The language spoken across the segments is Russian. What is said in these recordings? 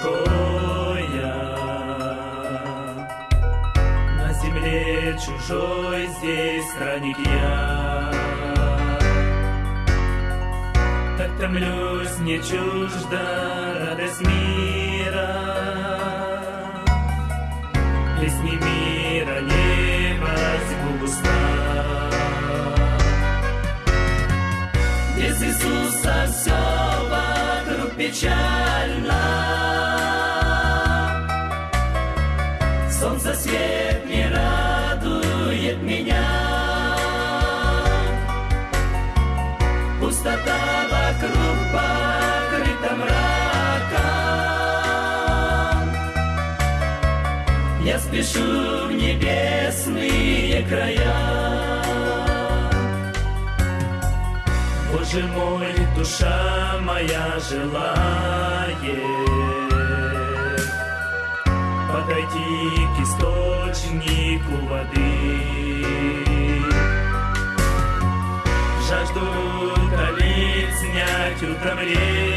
покоя. На земле чужой здесь странник я. Так томлюсь, не чужда радость мира. Песни мира не возьму уста. Без Иисуса все вокруг печально. Спешу в небесные края. Боже мой, душа моя желает Подойти к источнику воды Жажду утолить, снять утомление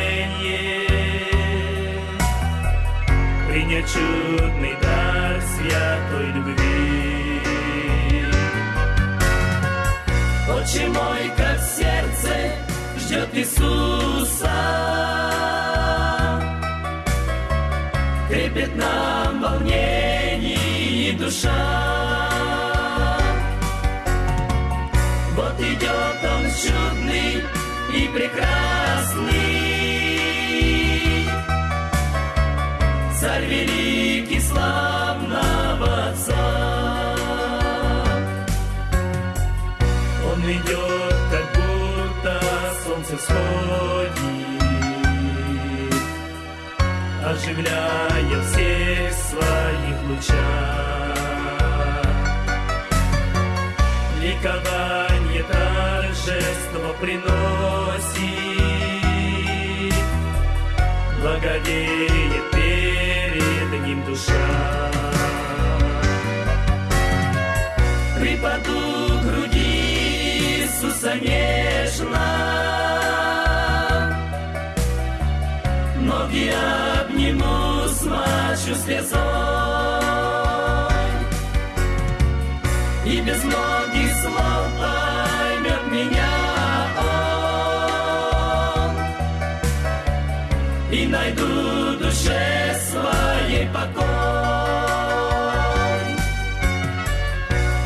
Принять чудный дар святой любви Отче мой, как сердце ждет Иисуса, Крепит нам волнений душа. Царь великий славного Отца. Он идет, как будто солнце всходит, оживляя всех своих лучах. Ликование торжество приносит, ним душа. Припаду к груди Иисуса нежно, Ноги обниму, смачу слезой, И без многих слов поймет меня Он, И найду душе своей покой.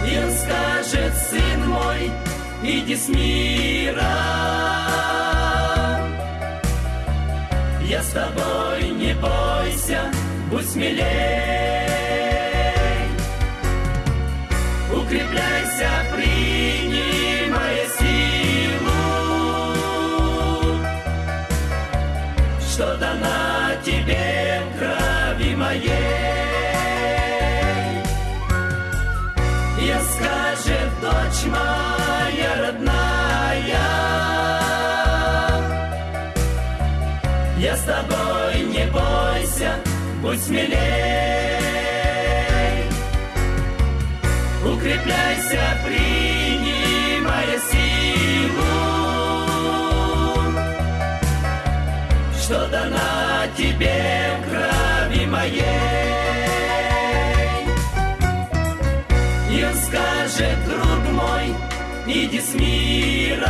И он скажет, сын мой, иди с мира. Я с тобой, не бойся, будь смелей. Укрепляйся, И скажет дочь моя родная, я с тобой, не бойся, будь смелей. Укрепляйся, принимая скажет, друг мой, иди с мира.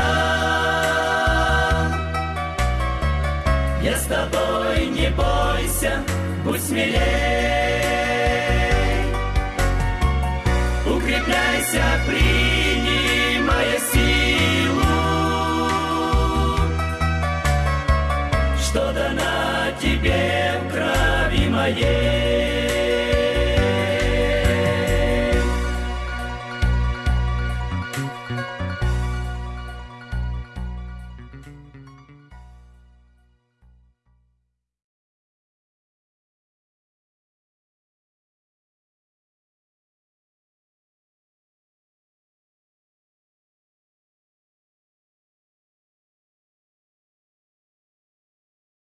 Я с тобой, не бойся, будь смелей. Укрепляйся, принимая силу, что дана тебе в крови моей.